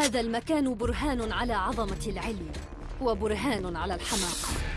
هذا المكان برهان على عظمة العلم وبرهان على الحماقة.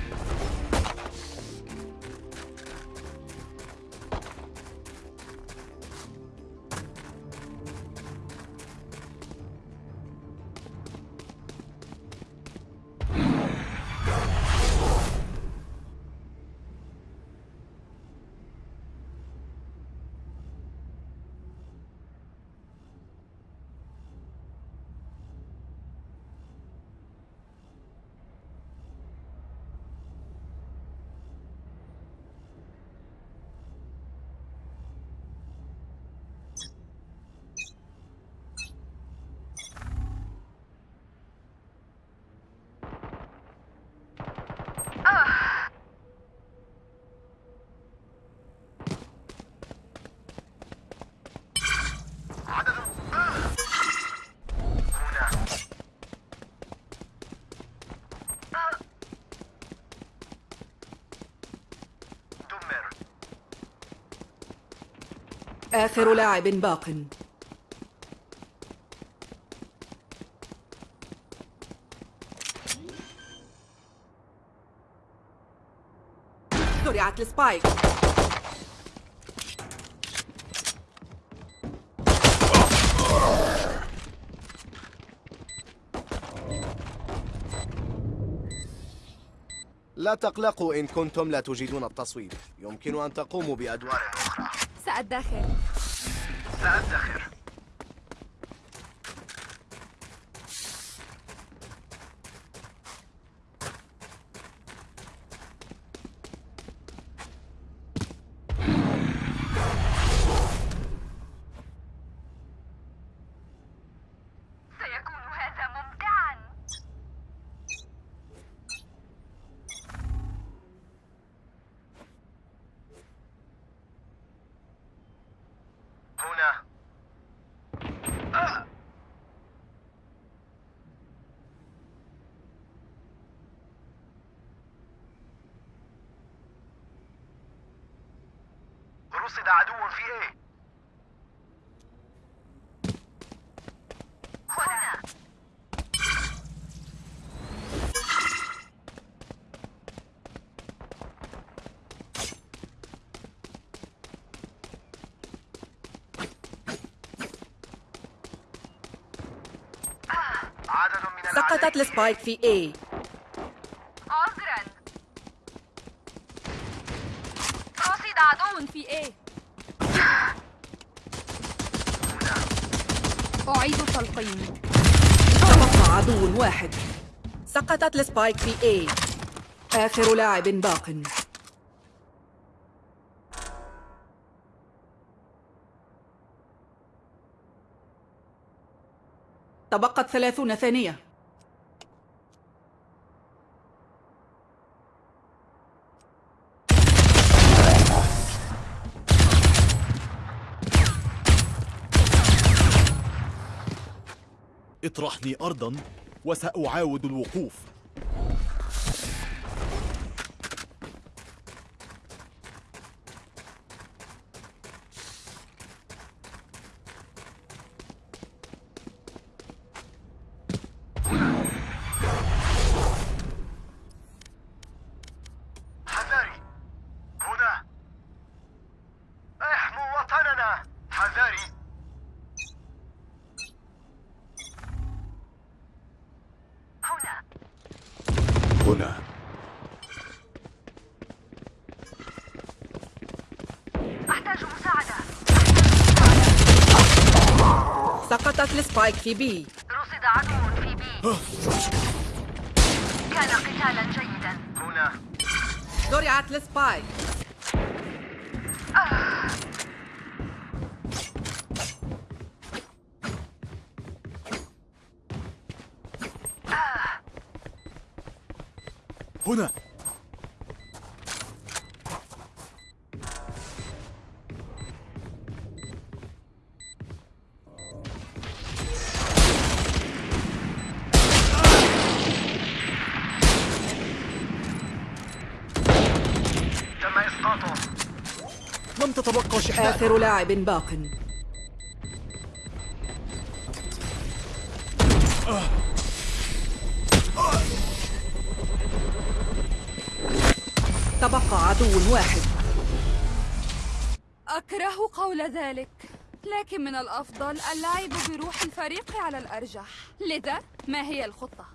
آخر لاعب باق. زرعت السبايك. لا تقلقوا إن كنتم لا تجيدون التصويت. يمكن أن تقوموا بأدوار سأدخر سأدخر سيكون هذا ممتعا هنا رصد عدو في إيه هنا. سقطت السبايك في A عذرا رصد عدو في A تلقيم تبقى عدو واحد. سقطت السبايك في A. آخر لاعب باق. تبقت ثلاثون ثانية. اطرحني أرضا وسأعاود الوقوف حذاري هنا احموا وطننا حذاري هنا هنا أحتاج مساعدة السبايك في B. رصد عدو في بي كان قتالا جيدا. هنا. زرعت السبايك آخر لاعب باق. تبقى عدو واحد. أكره قول ذلك لكن من الأفضل اللعب بروح الفريق على الأرجح. لذا ما هي الخطة؟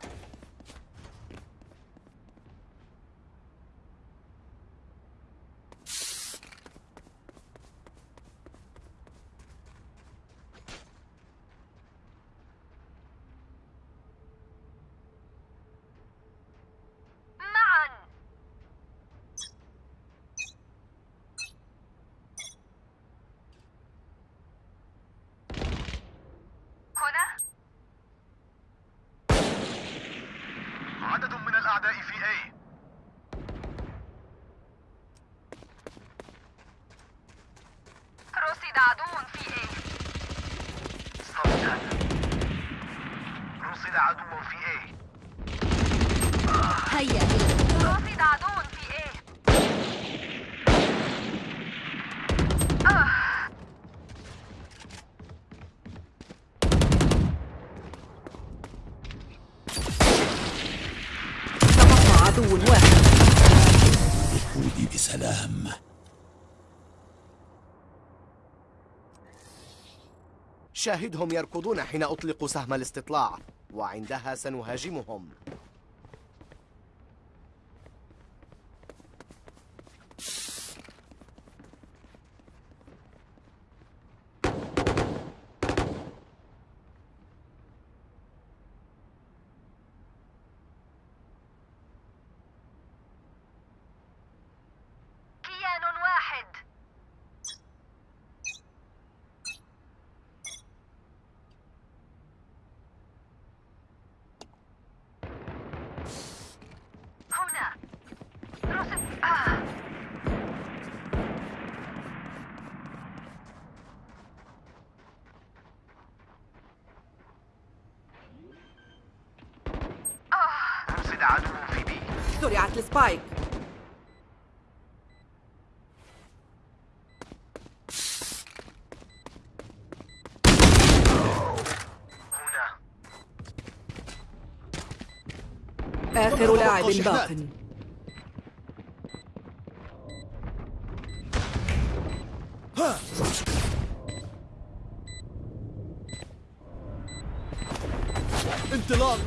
السلام. شاهدهم يركضون حين أطلق سهم الاستطلاع وعندها سنهاجمهم. عدو انطلاق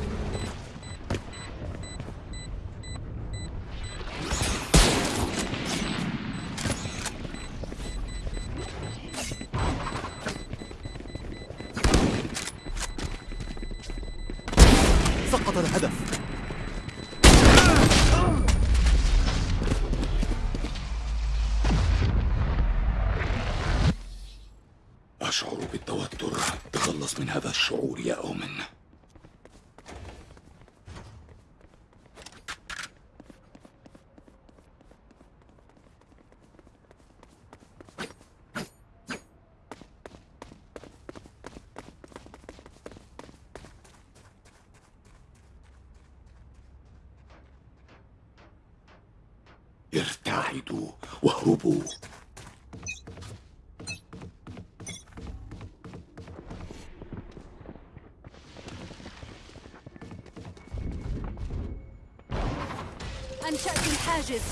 الحاجز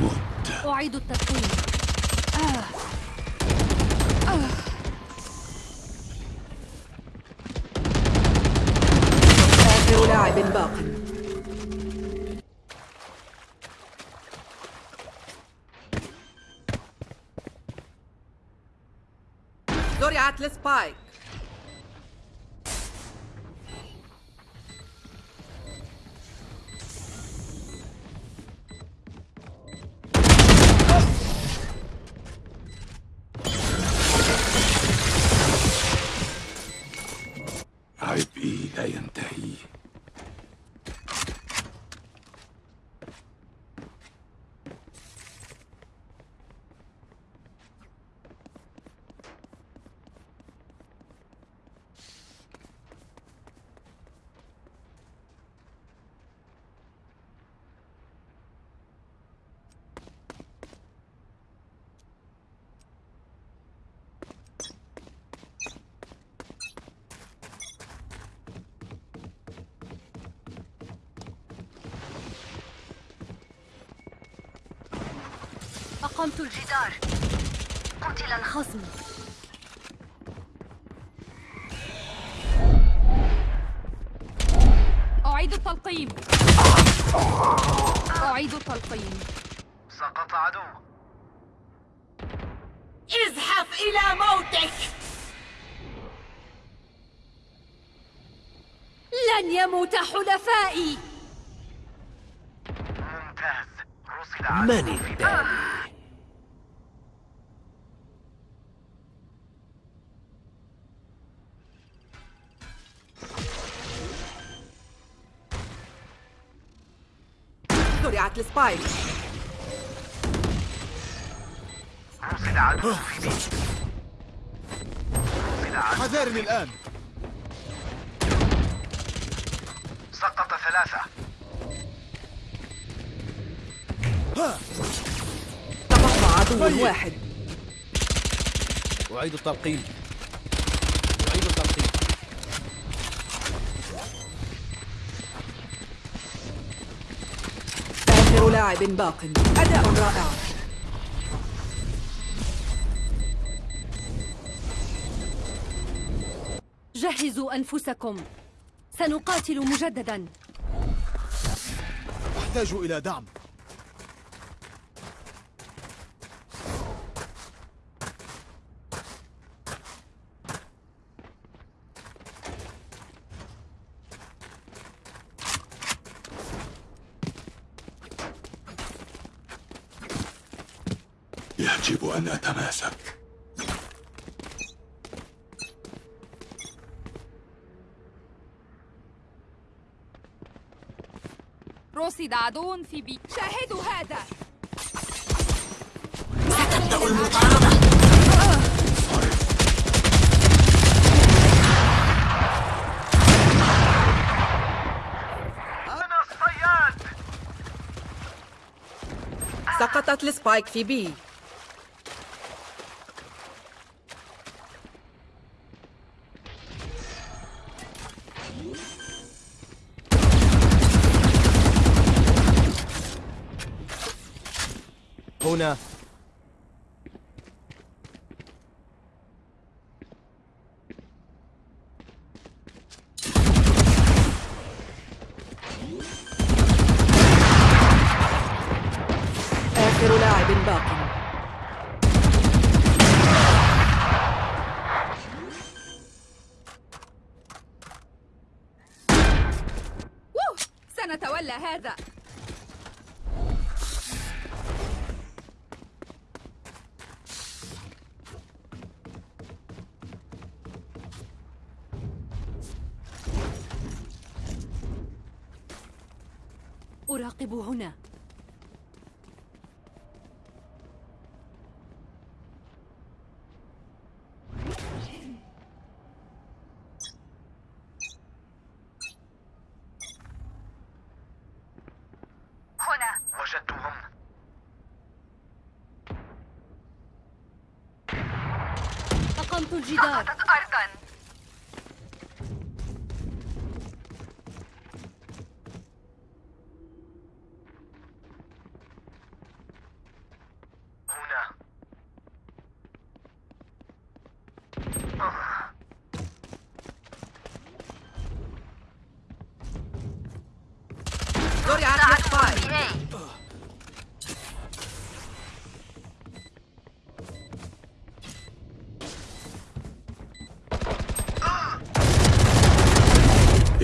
مت أعيد التدخين آه. آه. آخر لاعب باق زرعت سبايك أقمت الجدار. قتل الخصم. أعيد التلقيم. أعيد التلقيم. سقط عدو. ازحف إلى موتك. لن يموت حلفائي. ممتاز. رصد عدو. من التالي زرعت السبايك. رصد عدو حذرني الآن. سقط ثلاثة. تبقى عدو واحد. أعيد التلقيم آخر لاعب باق. أداء رائع. جهزوا أنفسكم. سنقاتل مجددا. أحتاج إلى دعم. يجب أن أتماسك. رصد عدو في بي. شاهدوا هذا. أنا الصياد. سقطت السبايك في بي. هنا. آخر لاعب باق. سنتولى هذا أراقب هنا هنا وجدتهم أقمت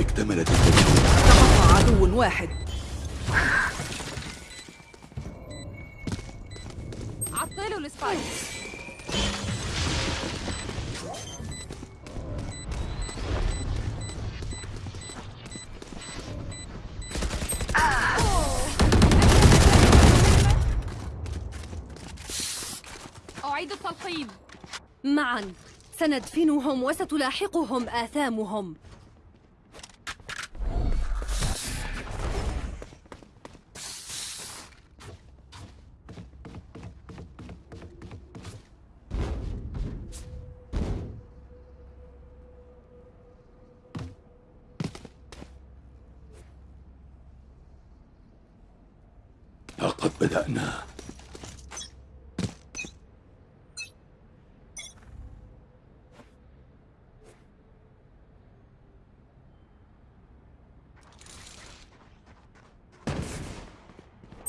اكتملت التجربة تبقى عدو واحد. عطلوا السبايك. أعيد التلقيم. معا. سندفنهم وستلاحقهم آثامهم لقد بدأنا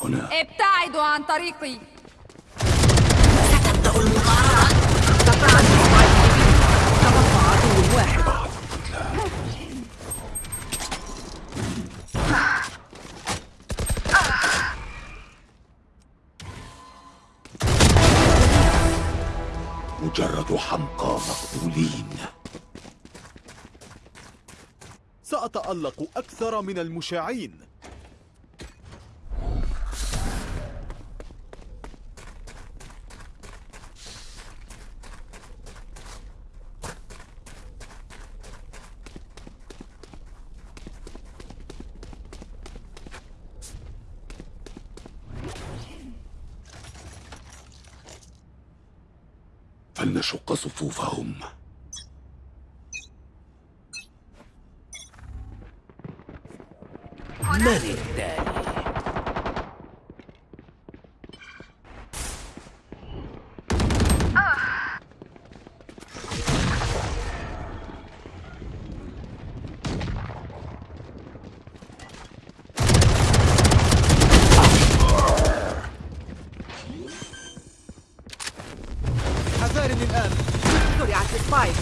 هنا ابتعدوا عن طريقي. في بي تبقى عدو واحد مجرد حمقى مقتولين. سأتألق أكثر من المشاعين فلنشق صفوفهم من التالي حذارني الآن زرعت السبايك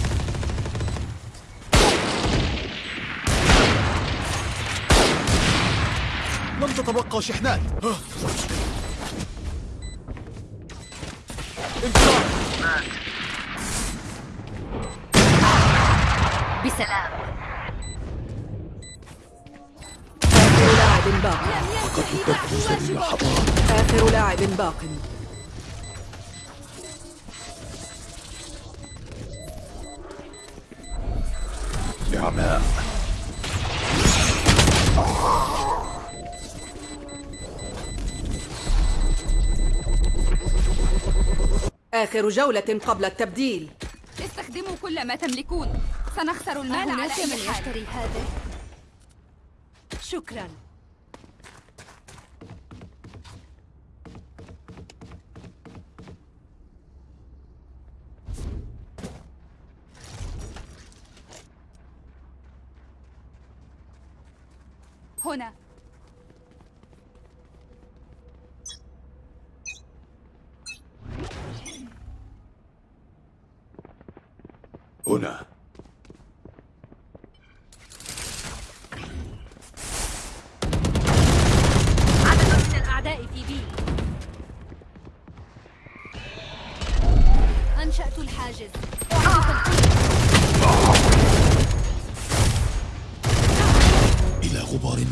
تتبقى شحنات ها. انفجار بسلام. آخر لاعب باق. آخر لاعب باق. نعماء آخر جولة قبل التبديل. استخدموا كل ما تملكون. سنخسر المال على أي حال. يشتري هذا. شكرا.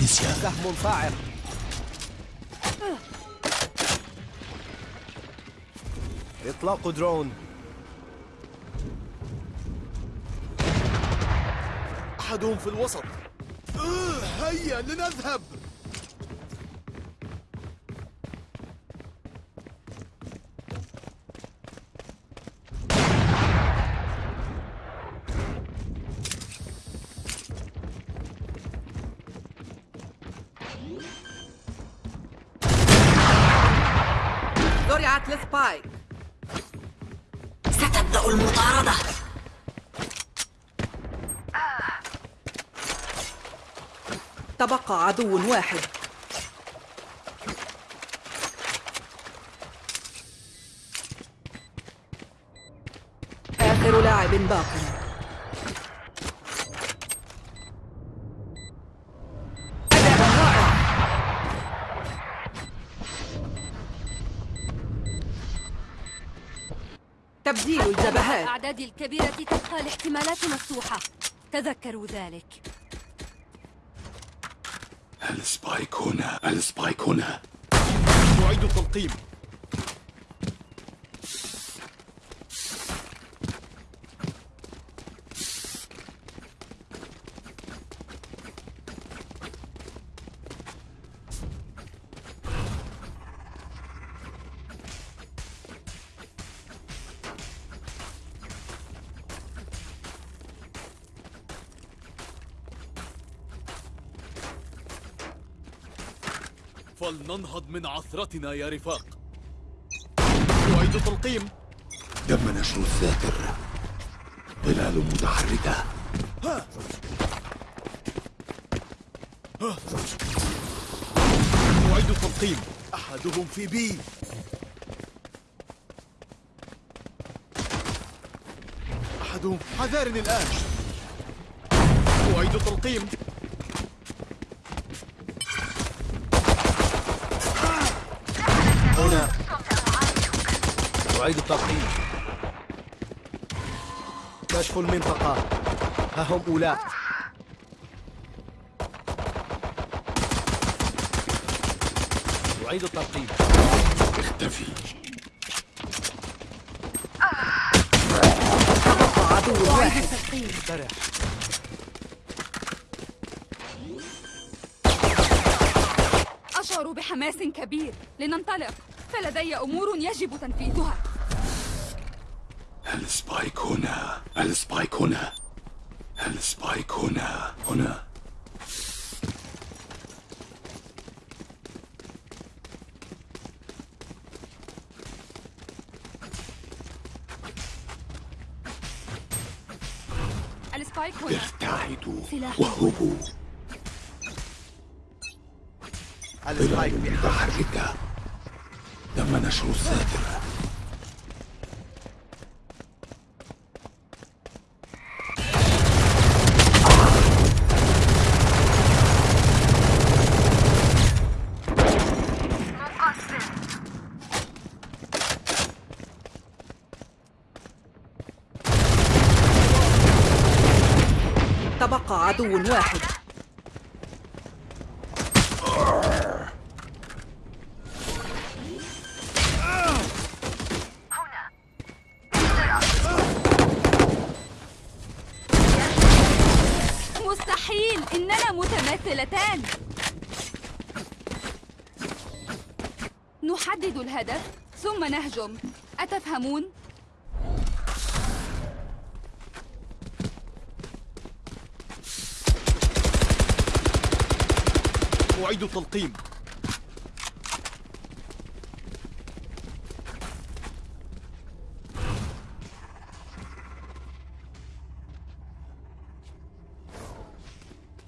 النسيان سهم إطلاق درون. أحدهم في الوسط. آه، هيا لنذهب. عدو واحد. آخر لاعب باق تبديل الجبهات. الأعداد الكبيرة تبقى الاحتمالات مفتوحة. تذكروا ذلك. السبايك هنا السبايك هنا. أعيد التلقيم فلننهض من عثرتنا يا رفاق. أعيد تلقيم تم نشر الذاكر ظلال متحركة. أعيد تلقيم أحد أحدهم في بي. أحدهم حذارني الآن. أعيد تلقيم هنا أعيد التلقيم كشف المنطقة. ها هم أولاء. أعيد التلقيم اختفي. تبقى عدو واحد استرح أشعر بحماس كبير. لننطلق. فلدي أمور يجب تنفيذها. السبايك هنا. السبايك هنا. السبايك هنا. هنا. السبايك هنا. ابتعدوا سلاح. واهربوا السبايك. متحركة تم نشر الساتر مقدم تبقى عدو واحد. مستحيل. إننا متماثلتان نحدد الهدف ثم نهجم. أتفهمون؟ أعيد التلقيم.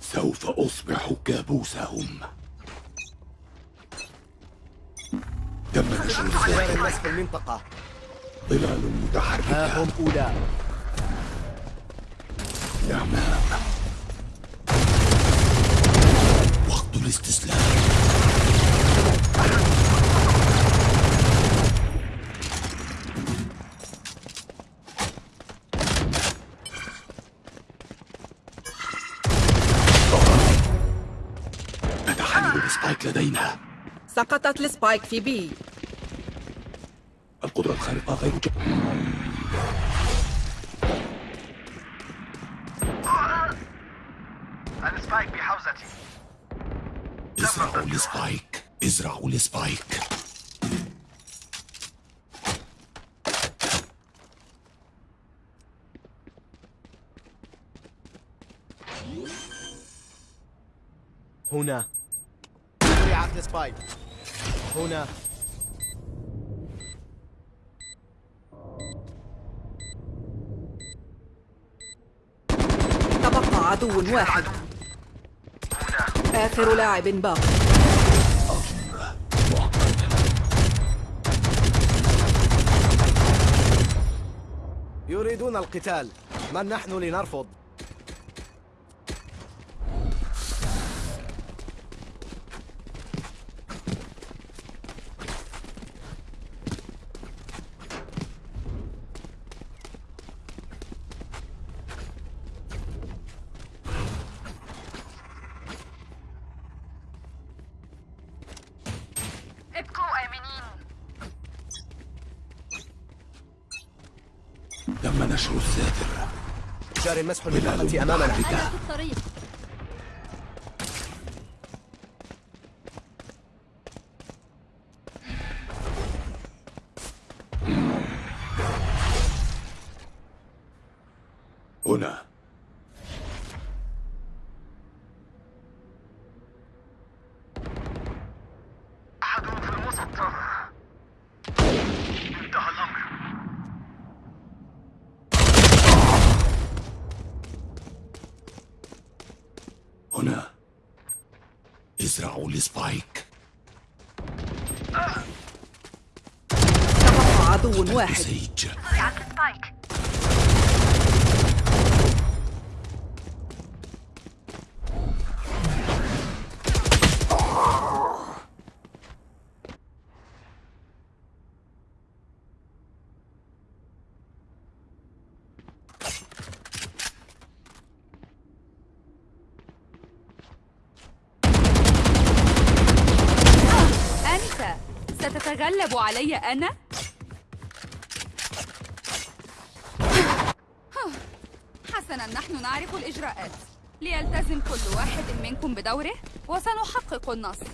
سوف أصبح كابوسهم. تم نشر الناس في المنطقة. ظلال ها متحركة هم أولاء الأمام الاستسلام. لدينا. سقطت السبايك في بي. القدرة الخارقة غير ج... السبايك بحوزتي. ازرعوا السبايك ازرعوا السبايك هنا. زرعت السبايك هنا. تبقى عدو واحد. آخر لاعب باق. يريدون القتال. من نحن لنرفض ابقوا آمنين تم نشر الساتر جار مسح المنطقة أمامنا. أنا في الطريق. هنا. his bike. واحد ستتغلب علي أنا؟ حسنا نحن نعرف الإجراءات ليلتزم كل واحد منكم بدوره وسنحقق النصر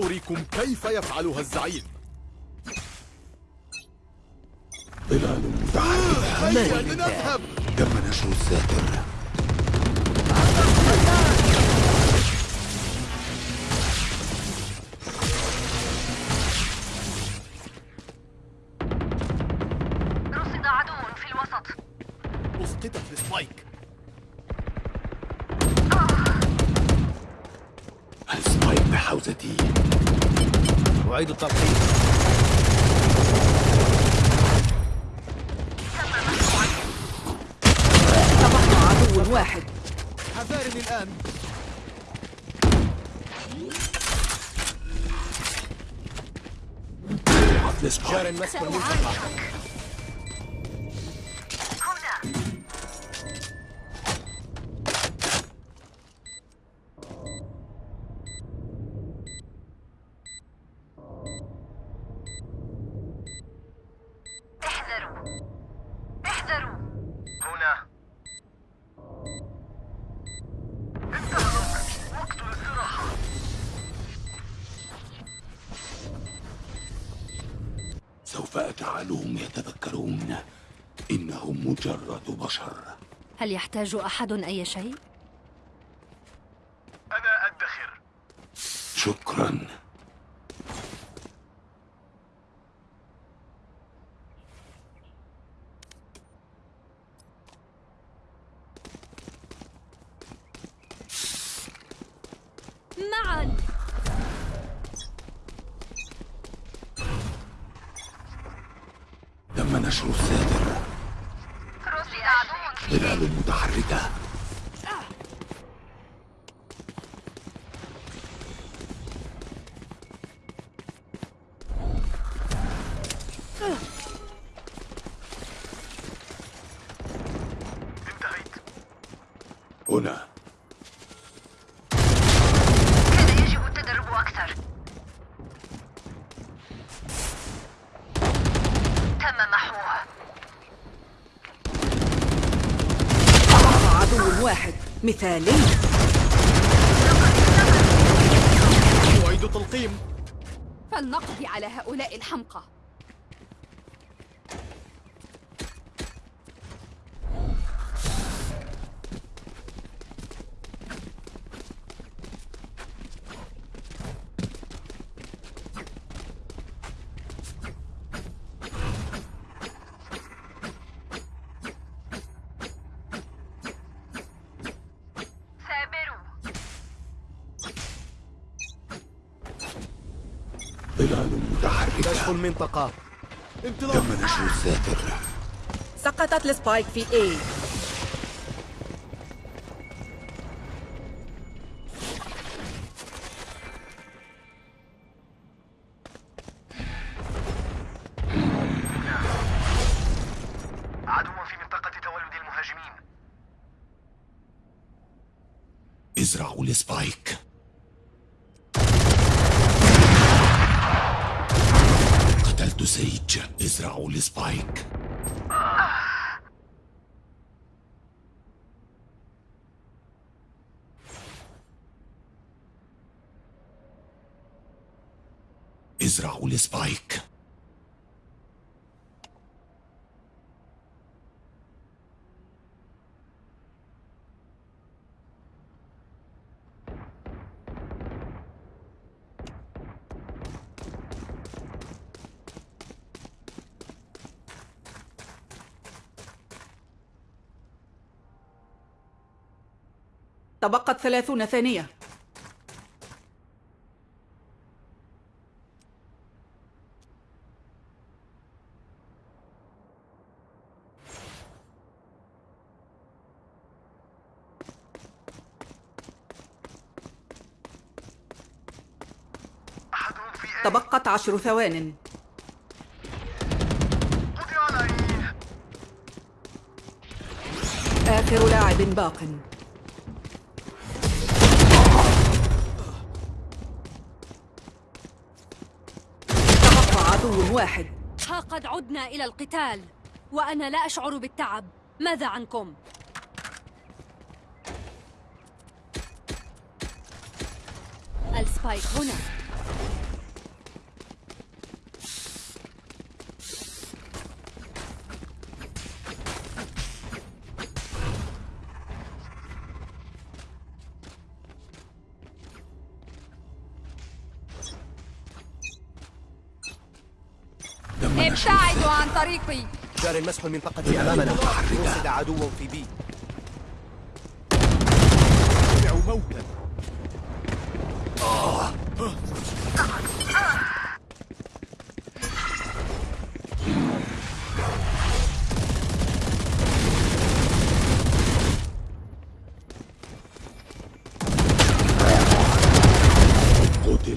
سأريكم كيف يفعلها الزعيم. ظلال متحركة هيا لنذهب. تم نشر الساتر؟ سوف أجعلهم يتذكرون إنهم مجرد بشر. هل يحتاج أحد أي شيء؟ أنا أدخر. شكرا معا تم نشر الساتر رصد عدو في ظلال متحركة انتهيت هنا كان يجب التدرب أكثر تم محوها تبقى عدو واحد. مثالي أعيد التلقيم فلنقضي على هؤلاء الحمقى ثابروا ظلال كشف متحركة المنطقة. انطلاق تم نشر الساتر سقطت السبايك في A. يزرعوا لسبايك تبقت ثلاثون ثانية. عشر ثوان. آخر لاعب باق. تبقى عدو واحد. ها قد عدنا إلى القتال وأنا لا أشعر بالتعب. ماذا عنكم؟ السبايك هنا. ابتعدوا عن طريقي. جار مسح المنطقة أمامنا. وصد عدو في بي سمعوا موتا قتل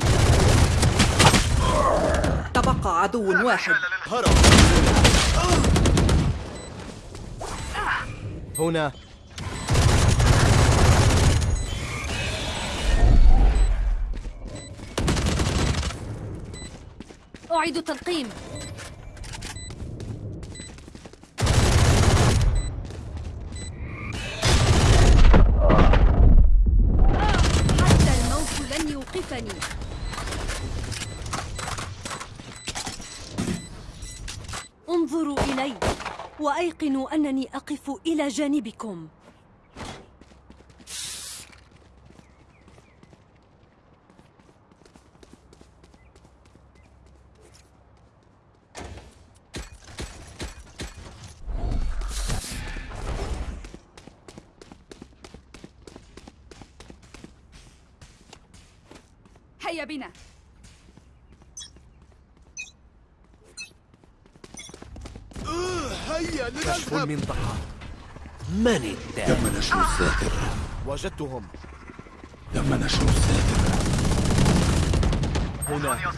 تبقى عدو واحد هرب هنا. أعيد التلقيم. وأيقنوا أنني أقف إلى جانبكم هيا بنا هيا كشف لنذهب المنطقة. من الداعي؟ تم نشر الذاكرة وجدتهم. تم نشر الذاكرة هنا.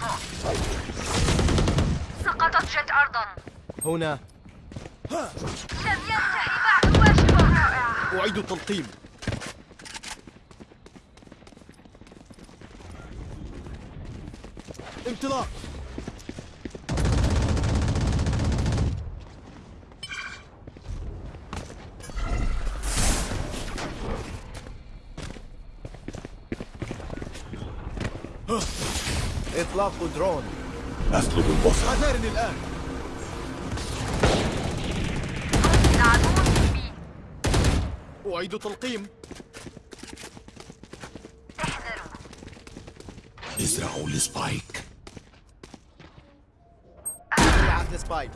سقطت جت أرضا. هنا. لم ينتهي بعد واجبه أعيد التلقيم. انطلاق. إطلاق درون. أطلب البصر. حذرني الآن. أعيد تلقيم. احذروا ازرعوا السبايك زرعت السبايك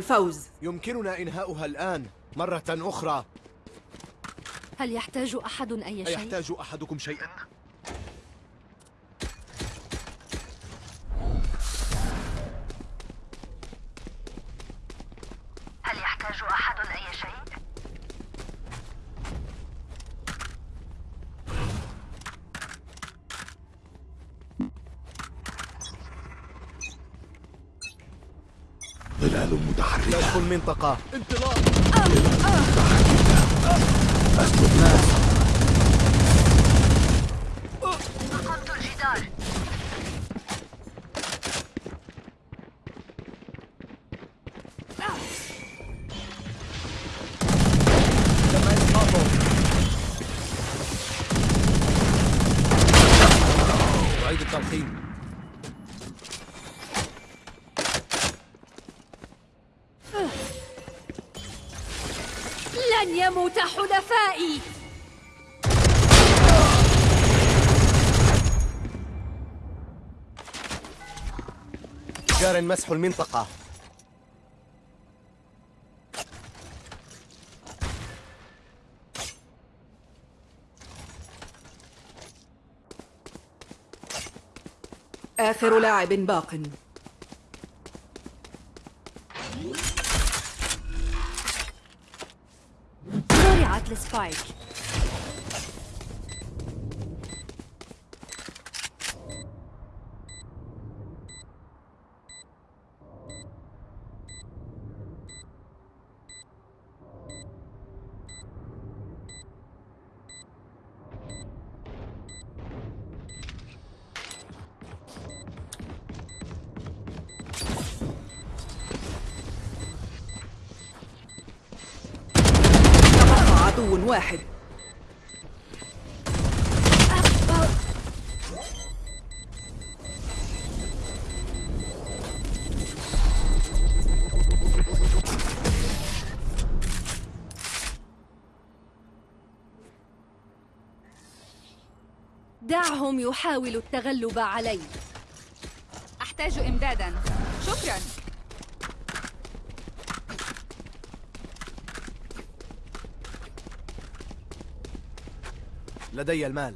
الفوز يمكننا إنهاؤها الآن مرة أخرى هل يحتاج أحد أي شيء؟ أيحتاج أحدكم شيئا؟ هل يحتاج أحد أي شيء؟ ظلال متحركة كشف المنطقة. انطلاق. جار مسح المنطقة. آخر لاعب باق. زرعت السبايك. عدو واحد. دعهم يحاولوا التغلب علي. أحتاج إمدادا. شكرا. لدي المال.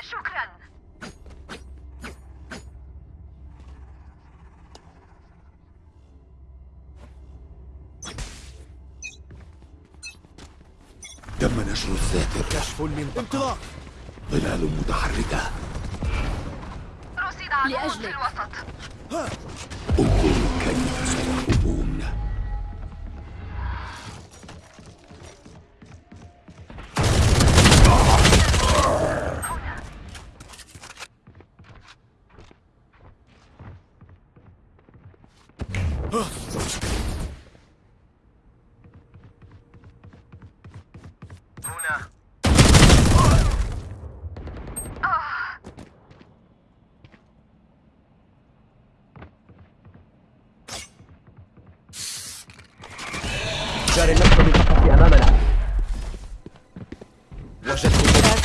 شكرا. تم نشر الساتر كشف المنطقة. انطلاق. ظلال متحركة. رصد عدو في. الوسط. انظروا كيف سيهربون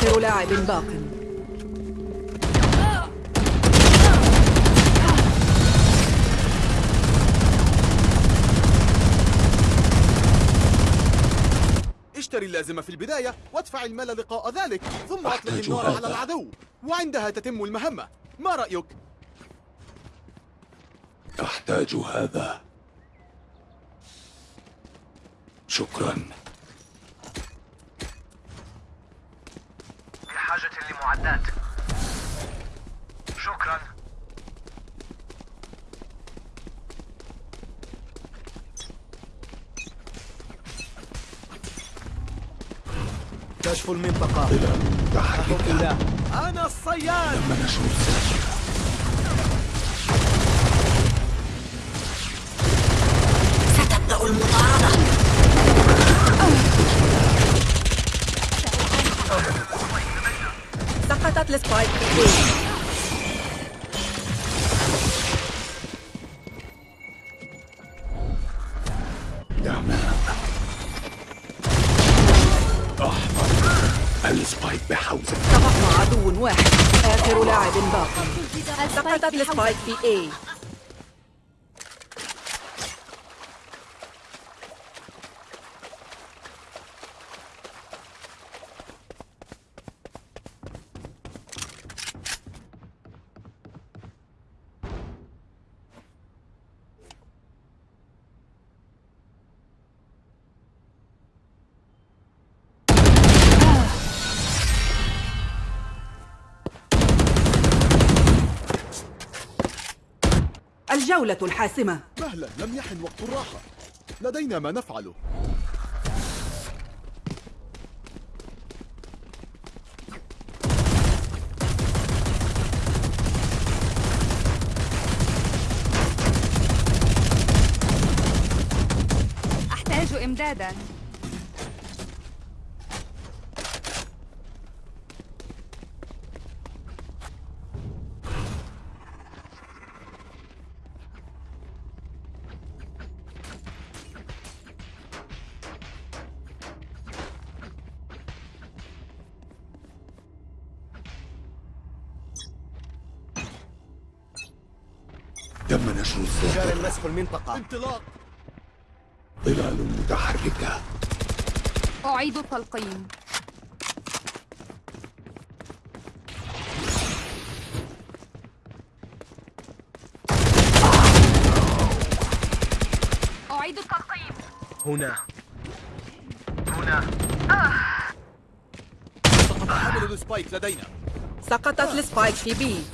آخر لاعب باق. اشتري اللازمة في البداية وادفع المال لقاء ذلك ثم أطلق أحتاج النار. على العدو. وعندها تتم المهمة. ما رأيك؟ أحتاج هذا. شكرا. لمعدات شكرا كشف المنطقة. لا أنا الصياد. تم نشر الساتر سقطت السبايك. في A. تمام أحمر. السبايك بحوزة. تبقى عدو واحد. آخر لاعب باق سقطت السبايك السبايك في A. الجولة الحاسمة. مهلا لم يحن وقت الراحة. لدينا ما نفعله. أحتاج إمدادا. تم نشر جار الذاكرة مسح المنطقة. انطلاق. ظلال متحركة. أعيد التلقيم أعيد التلقيم. هنا. هنا. سقط حامل السبايك لدينا. سقطت السبايك في بي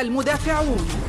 المدافعون.